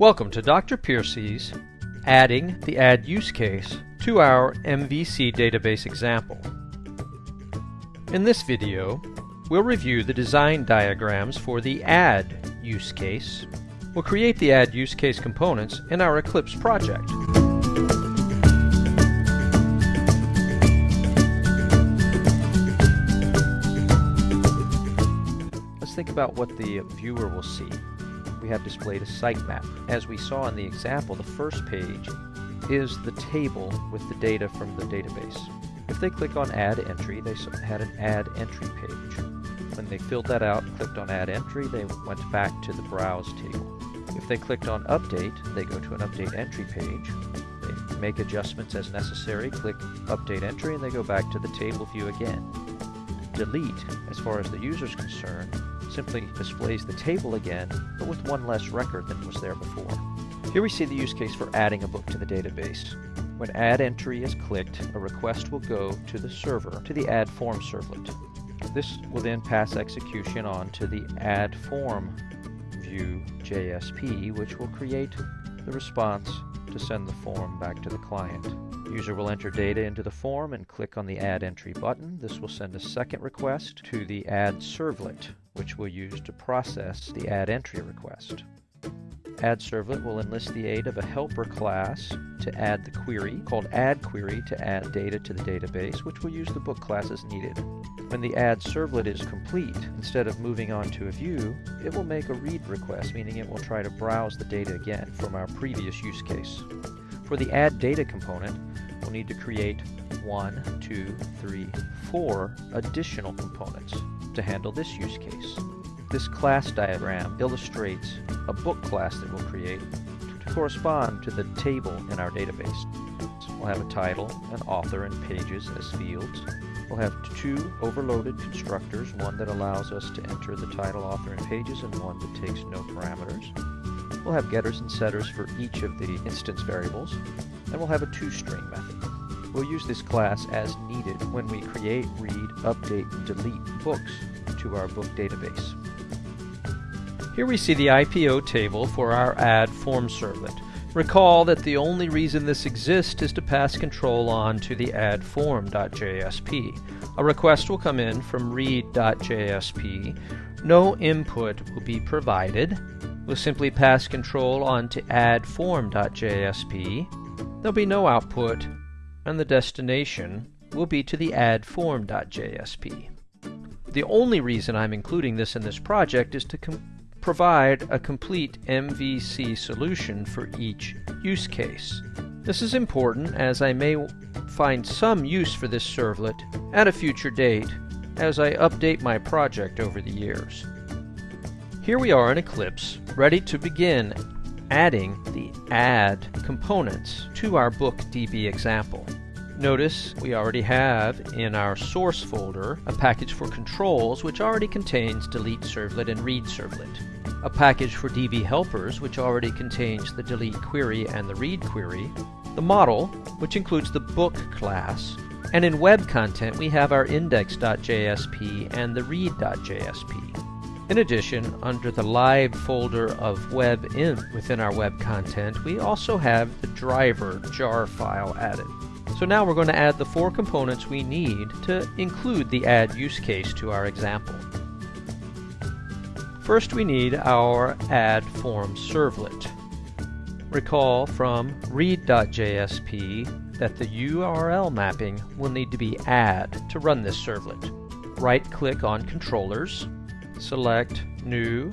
Welcome to Dr. Piercy's Adding the Add Use Case to our MVC database example. In this video, we'll review the design diagrams for the Add use case. We'll create the Add use case components in our Eclipse project. Let's think about what the viewer will see we have displayed a sitemap. As we saw in the example, the first page is the table with the data from the database. If they click on Add Entry, they had an Add Entry page. When they filled that out and clicked on Add Entry, they went back to the Browse table. If they clicked on Update, they go to an Update Entry page. They make adjustments as necessary, click Update Entry, and they go back to the table view again. Delete, as far as the user is concerned, simply displays the table again, but with one less record than was there before. Here we see the use case for adding a book to the database. When add entry is clicked, a request will go to the server, to the add form servlet. This will then pass execution on to the add form view JSP, which will create the response to send the form back to the client. The User will enter data into the form and click on the Add Entry button. This will send a second request to the Add Servlet, which we'll use to process the Add Entry request. Add Servlet will enlist the aid of a helper class to add the query, called Add Query to add data to the database, which will use the book class as needed. When the Add Servlet is complete, instead of moving on to a view, it will make a read request, meaning it will try to browse the data again from our previous use case. For the Add Data component, we'll need to create one, two, three, four additional components to handle this use case. This class diagram illustrates a book class that we'll create to correspond to the table in our database. We'll have a title, an author, and pages as fields. We'll have two overloaded constructors, one that allows us to enter the title, author, and pages, and one that takes no parameters. We'll have getters and setters for each of the instance variables, and we'll have a toString method. We'll use this class as needed when we create, read, update, and delete books to our book database. Here we see the IPO table for our add form servlet. Recall that the only reason this exists is to pass control on to the add form.jsp. A request will come in from read.jsp. No input will be provided. We'll simply pass control on to add form.jsp. There'll be no output, and the destination will be to the add form.jsp. The only reason I'm including this in this project is to provide a complete MVC solution for each use case. This is important as I may find some use for this servlet at a future date as I update my project over the years. Here we are in Eclipse, ready to begin adding the add components to our book DB example. Notice we already have in our source folder a package for controls which already contains delete servlet and read servlet, a package for DB helpers which already contains the delete query and the read query, the model which includes the book class, and in web content we have our index.jsp and the read.jsp. In addition, under the lib folder of web in within our web content, we also have the driver jar file added. So now we're going to add the four components we need to include the add use case to our example. First we need our add form servlet. Recall from read.jsp that the URL mapping will need to be add to run this servlet. Right-click on Controllers, select New,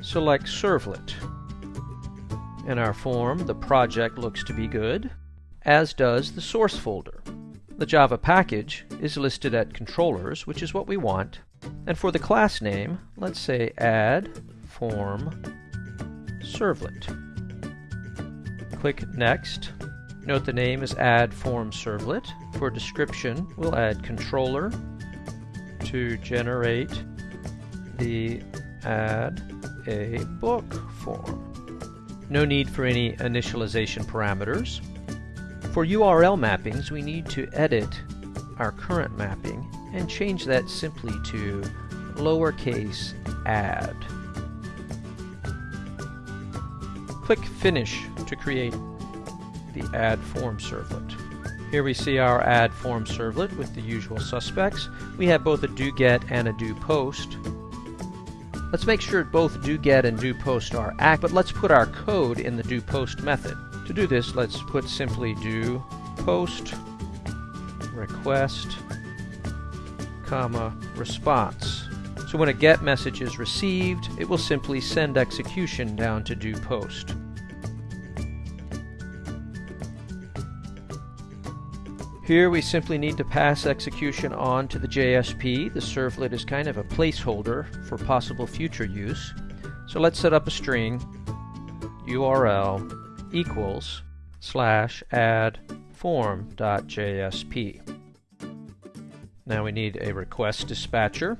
select Servlet. In our form, the project looks to be good as does the source folder. The Java package is listed at controllers, which is what we want. And for the class name, let's say add form servlet. Click next. Note the name is add form servlet. For description, we'll add controller to generate the add a book form. No need for any initialization parameters. For URL mappings, we need to edit our current mapping and change that simply to lowercase add. Click Finish to create the Add Form servlet. Here we see our Add Form servlet with the usual suspects. We have both a do-get and a do-post. Let's make sure both do-get and do-post are act, but let's put our code in the do-post method. To do this, let's put simply do-post request, comma, response. So when a GET message is received, it will simply send execution down to do post. Here we simply need to pass execution on to the JSP. The servlet is kind of a placeholder for possible future use. So let's set up a string URL equals slash add form.jsp. Now we need a request dispatcher.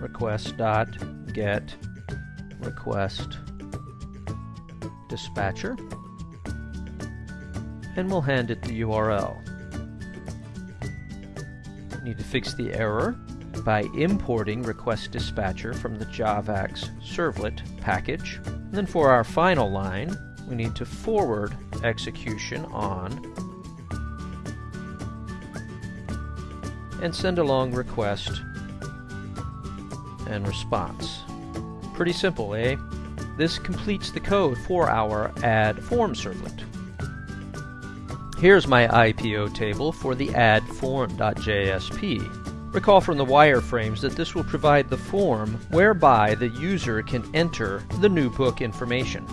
Request.get request dispatcher. And we'll hand it the URL. We need to fix the error by importing request dispatcher from the javax servlet package. And then for our final line, we need to forward execution on and send along request and response. Pretty simple, eh? This completes the code for our add form servlet. Here's my IPO table for the add form.jsp. Recall from the wireframes that this will provide the form whereby the user can enter the new book information.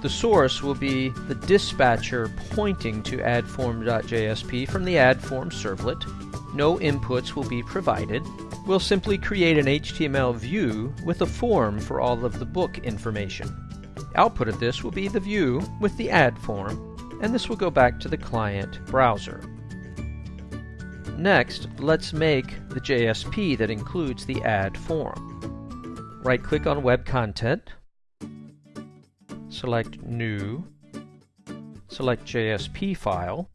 The source will be the dispatcher pointing to addform.jsp from the addform servlet. No inputs will be provided. We'll simply create an HTML view with a form for all of the book information. Output of this will be the view with the add form, and this will go back to the client browser. Next, let's make the JSP that includes the add form. Right-click on Web Content, select New, select JSP file.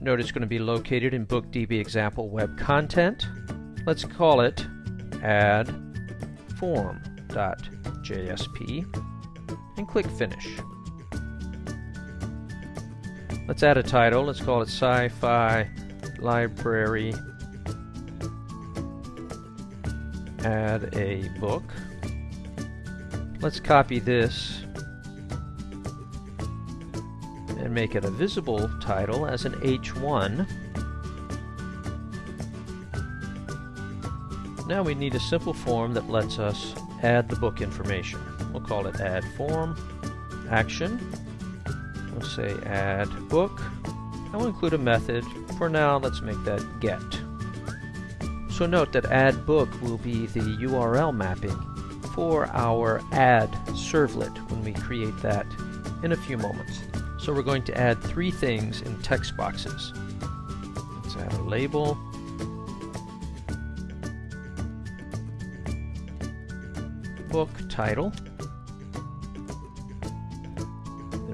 Note it's going to be located in BookDB example web content. Let's call it add form.jsp and click Finish. Let's add a title. Let's call it Sci-Fi library, add a book. Let's copy this and make it a visible title as an H1. Now we need a simple form that lets us add the book information. We'll call it add form, action. Say add book. I will include a method for now, let's make that get. So note that add book will be the URL mapping for our add servlet when we create that in a few moments. So we're going to add three things in text boxes. Let's add a label. Book title.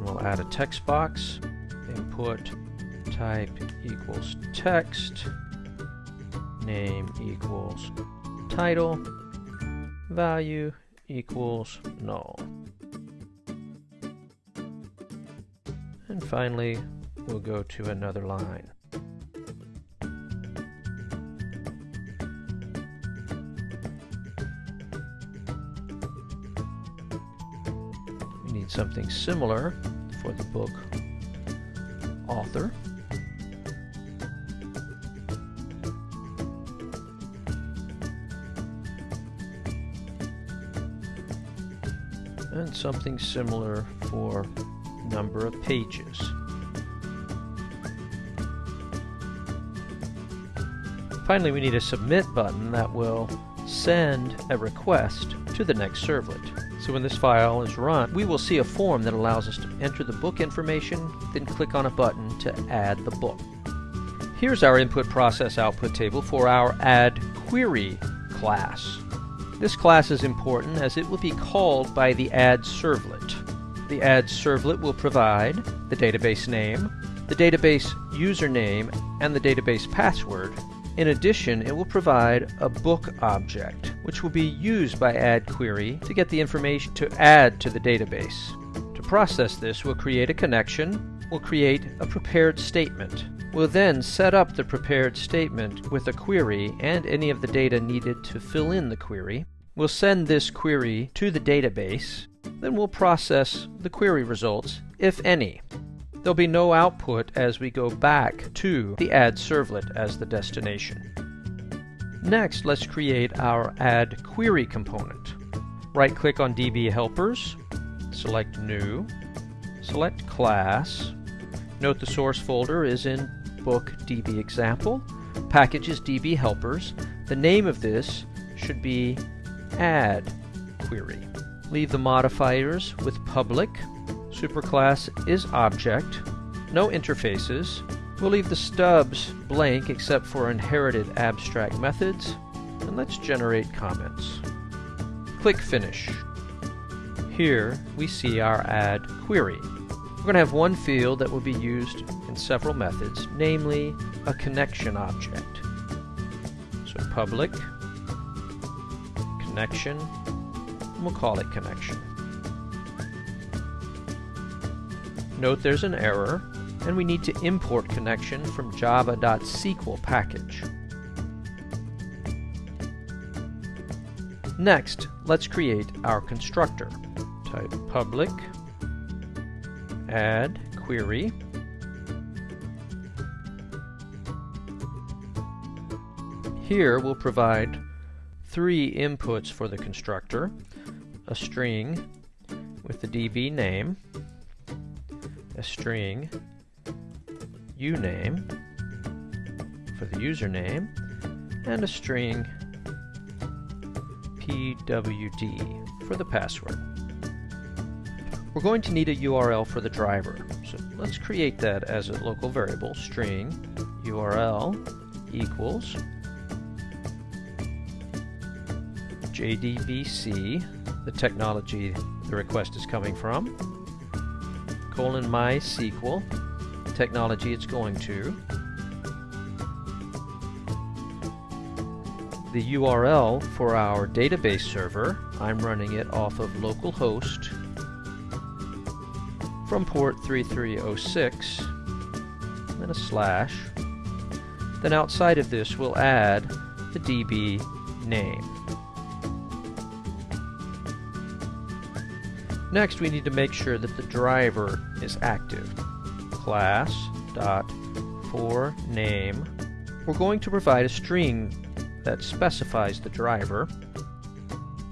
We'll add a text box. Input type equals text, name equals title, value equals null. And finally, we'll go to another line. We need something similar for the book author. and something similar for number of pages. Finally, we need a submit button that will send a request to the next servlet. So when this file is run, we will see a form that allows us to enter the book information, then click on a button to add the book. Here's our input process output table for our add query class. This class is important as it will be called by the add servlet. The add servlet will provide the database name, the database username, and the database password, In addition, it will provide a book object, which will be used by AddQuery to get the information to add to the database. To process this, we'll create a connection, we'll create a prepared statement. We'll then set up the prepared statement with a query and any of the data needed to fill in the query. We'll send this query to the database, then we'll process the query results, if any. There'll be no output as we go back to the add servlet as the destination. Next, let's create our add query component. Right-click on DB helpers, select New, select Class. Note the source folder is in Book DB Example, package is DB Helpers. The name of this should be Add Query. Leave the modifiers with public, Superclass is object, no interfaces. We'll leave the stubs blank except for inherited abstract methods, and let's generate comments. Click Finish. Here we see our add query. We're going to have one field that will be used in several methods, namely a connection object. So public, connection, and we'll call it connection. Note there's an error, and we need to import connection from java.sql package. Next, let's create our constructor. Type public add query Here we'll provide three inputs for the constructor, a string with the DB name, a string uname for the username and a string pwd for the password. We're going to need a URL for the driver, so let's create that as a local variable, string URL equals JDBC, the technology the request is coming from, colon MySQL, technology it's going to. The URL for our database server, I'm running it off of localhost from port 3306, then a slash. Then outside of this we'll add the DB name. Next, we need to make sure that the driver is active. Class dot for name. We're going to provide a string that specifies the driver.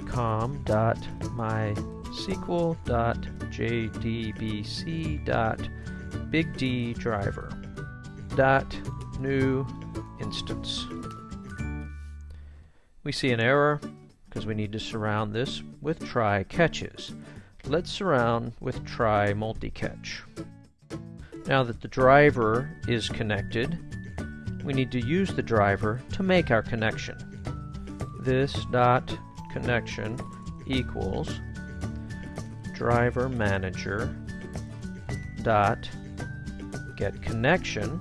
com dot mysql dot jdbc dot big D driver dot new instance. We see an error because we need to surround this with try catches. Let's surround with try multi-catch. Now that the driver is connected, we need to use the driver to make our connection. This dot connection equals driver manager dot get connection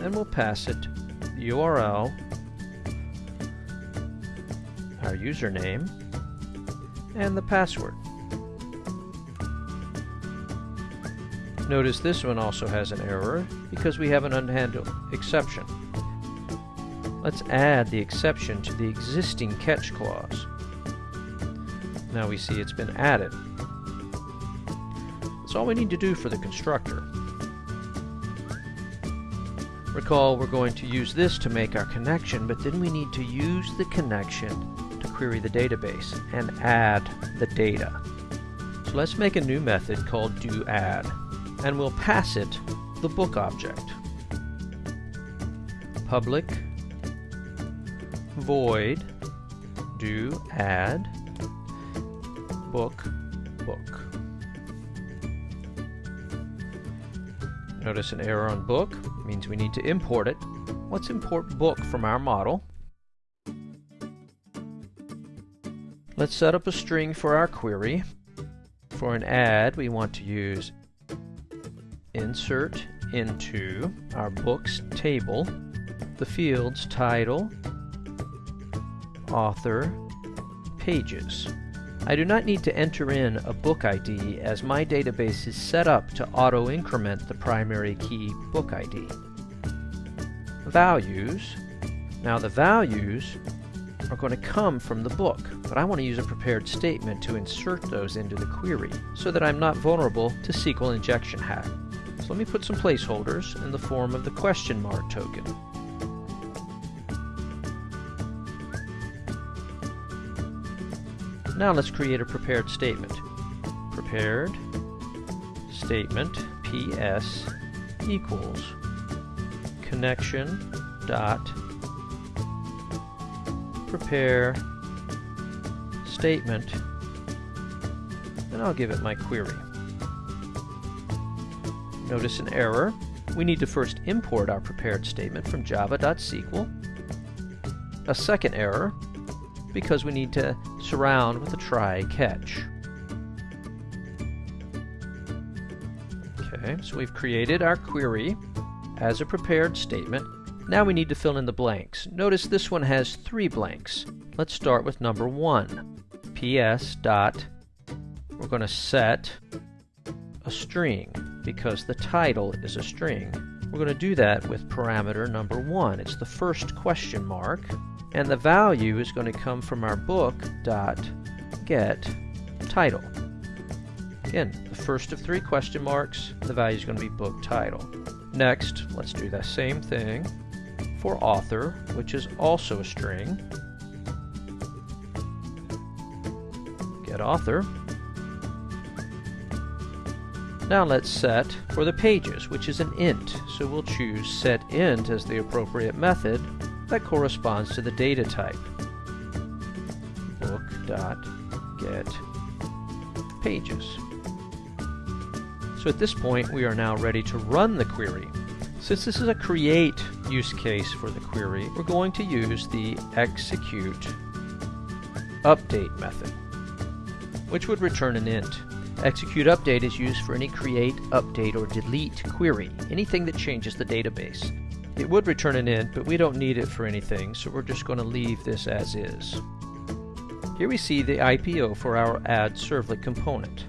and we'll pass it the URL, our username, and the password. Notice this one also has an error because we have an unhandled exception. Let's add the exception to the existing catch clause. Now we see it's been added. That's all we need to do for the constructor. Recall we're going to use this to make our connection, but then we need to use the connection to query the database and add the data. So let's make a new method called doAdd and we'll pass it the book object. Public void do add book book. Notice an error on book means we need to import it. Let's import book from our model. Let's set up a string for our query. For an add, we want to use insert into our books table the fields title, author, pages. I do not need to enter in a book ID as my database is set up to auto-increment the primary key book ID. Values. Now the values are going to come from the book, but I want to use a prepared statement to insert those into the query so that I'm not vulnerable to SQL injection hack. Let me put some placeholders in the form of the question mark token. Now let's create a prepared statement. Prepared statement PS equals connection dot prepare statement and I'll give it my query. Notice an error. We need to first import our prepared statement from java.sql. A second error because we need to surround with a try catch. Okay, so we've created our query as a prepared statement. Now we need to fill in the blanks. Notice this one has three blanks. Let's start with number one. PS dot, we're going to set a string because the title is a string. We're going to do that with parameter number one. It's the first question mark and the value is going to come from our book dot get title. Again, the first of three question marks, the value is going to be book title. Next, let's do the same thing for author, which is also a string. Get author. Now let's set for the pages, which is an int. So we'll choose set int as the appropriate method that corresponds to the data type. Book dot get pages. So at this point we are now ready to run the query. Since this is a create use case for the query, we're going to use the execute update method, which would return an int. Execute update is used for any create, update, or delete query, anything that changes the database. It would return an int, but we don't need it for anything, so we're just going to leave this as is. Here we see the IPO for our add servlet component.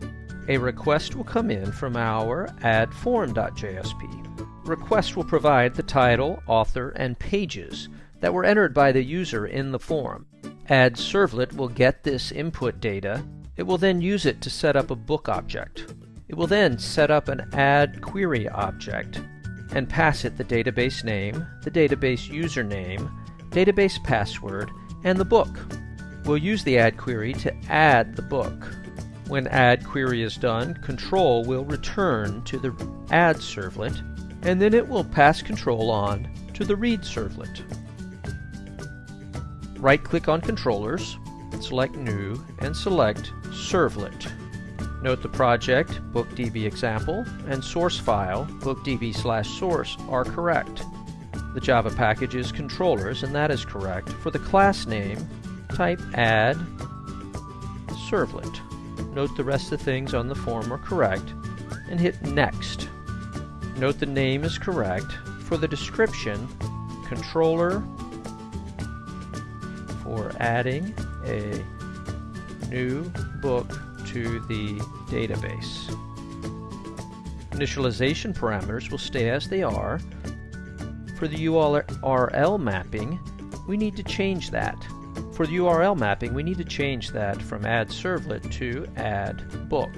A request will come in from our add form.jsp. Request will provide the title, author, and pages that were entered by the user in the form. Add servlet will get this input data. It will then use it to set up a book object. It will then set up an add query object and pass it the database name, the database username, database password, and the book. We'll use the add query to add the book. When add query is done, control will return to the add servlet, and then it will pass control on to the read servlet. Right-click on controllers, select New, and select Servlet. Note the project, bookdb example, and source file, bookdb slash source, are correct. The Java package is controllers, and that is correct. For the class name, type add servlet. Note the rest of the things on the form are correct, and hit next. Note the name is correct. For the description, controller for adding a new book to the database. Initialization parameters will stay as they are. For the URL mapping, we need to change that. For the URL mapping, we need to change that from add servlet to add book.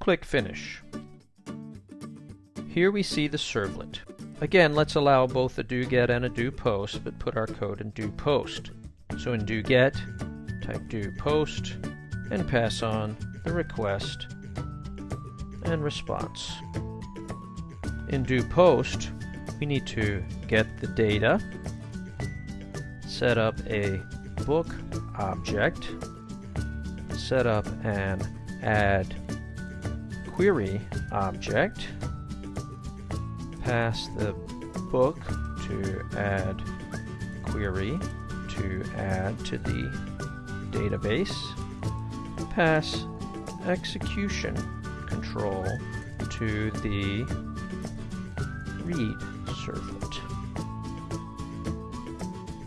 Click Finish. Here we see the servlet. Again, let's allow both a do get and a do post, but put our code in do post. So in do get, type do post, and pass on the request and response. In do post, we need to get the data, set up a book object, set up an add query object, pass the book to add query to add to the database, pass execution control to the read servlet.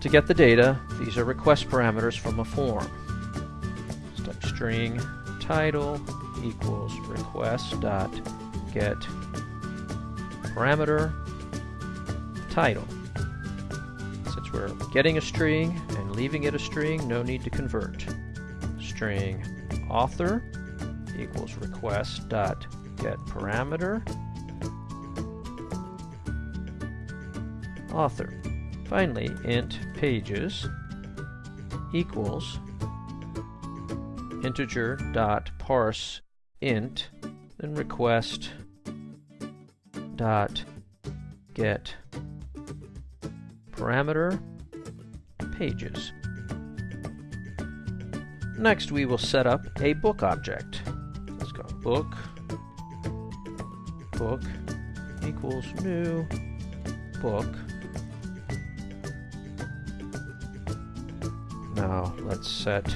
To get the data, these are request parameters from a form. Step string title equals request dot get parameter title. Since we're getting a string and leaving it a string, no need to convert. String author equals request dot get parameter author. Finally, int pages equals integer dot parse int then request dot get parameter pages. Next we will set up a book object. Let's go book book equals new book. Now let's set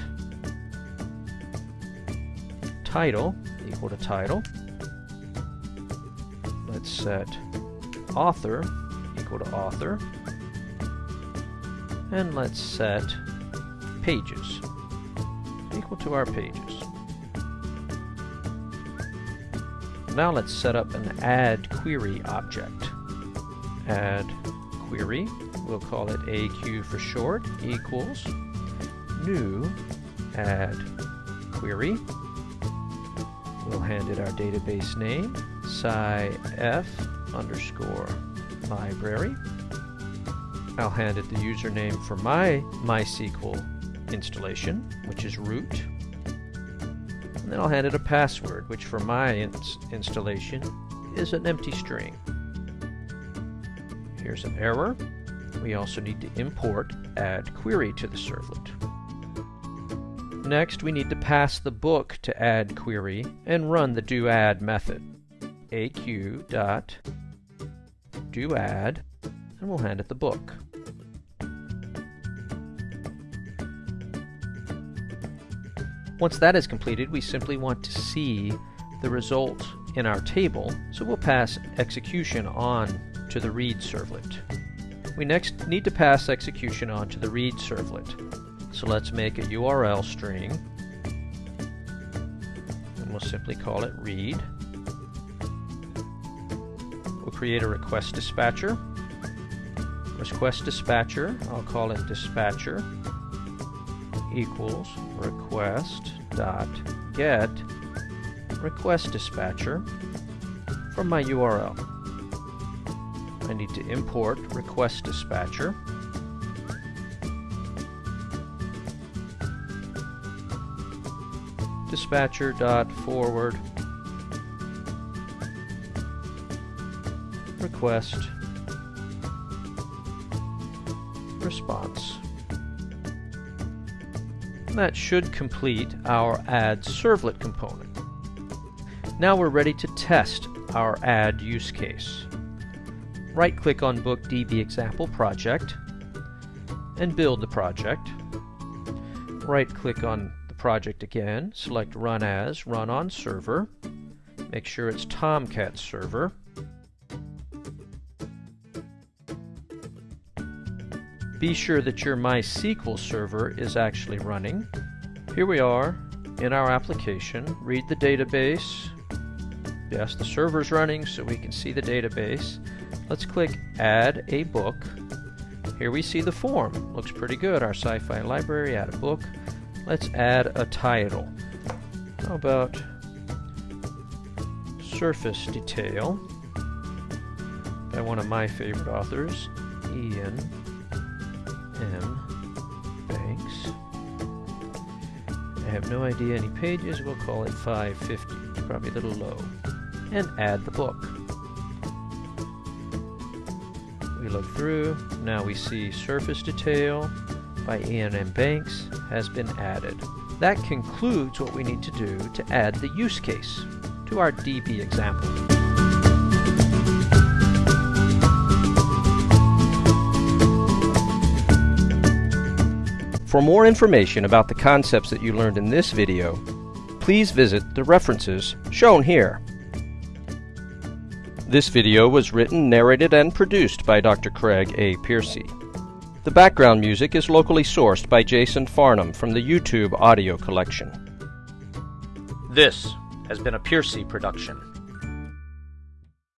title equal to title. Set author equal to author. And let's set pages equal to our pages. Now let's set up an add query object. Add query, we'll call it AQ for short, equals new add query. We'll hand it our database name, scif underscore library. I'll hand it the username for my MySQL installation, which is root. And then I'll hand it a password, which for my ins installation is an empty string. Here's an error. We also need to import add query to the servlet. Next, we need to pass the book to add query and run the do add method. Aq dot do add, and we'll hand it the book. Once that is completed, we simply want to see the result in our table, so we'll pass execution on to the read servlet. We next need to pass execution on to the read servlet. So let's make a URL string, and we'll simply call it read. Create a request dispatcher. Request dispatcher, I'll call it dispatcher equals request dot get request dispatcher from my URL. I need to import request dispatcher. Dispatcher dot forward request response that should complete our add servlet component. Now we're ready to test our add use case. Right-click on Book DB Example Project and build the project. Right-click on the project again, select Run As, Run on Server. Make sure it's Tomcat Server. Be sure that your MySQL server is actually running. Here we are in our application. Read the database. Yes, the server's running so we can see the database. Let's click Add a Book. Here we see the form. Looks pretty good. Our sci-fi library, add a book. Let's add a title. How about Surface Detail by one of my favorite authors, Iain M. Banks. I have no idea any pages. We'll call it 550. Probably a little low. And add the book. We look through. Now we see surface detail by Iain M. Banks has been added. That concludes what we need to do to add the use case to our DB example. For more information about the concepts that you learned in this video, please visit the references shown here. This video was written, narrated, and produced by Dr. Craig A. Piercy. The background music is locally sourced by Jason Farnham from the YouTube audio collection. This has been a Piercy production.